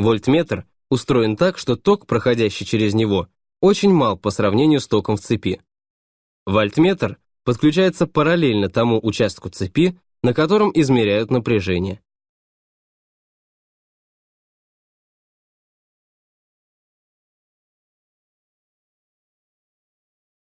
Вольтметр устроен так, что ток, проходящий через него, очень мал по сравнению с током в цепи. Вольтметр подключается параллельно тому участку цепи, на котором измеряют напряжение.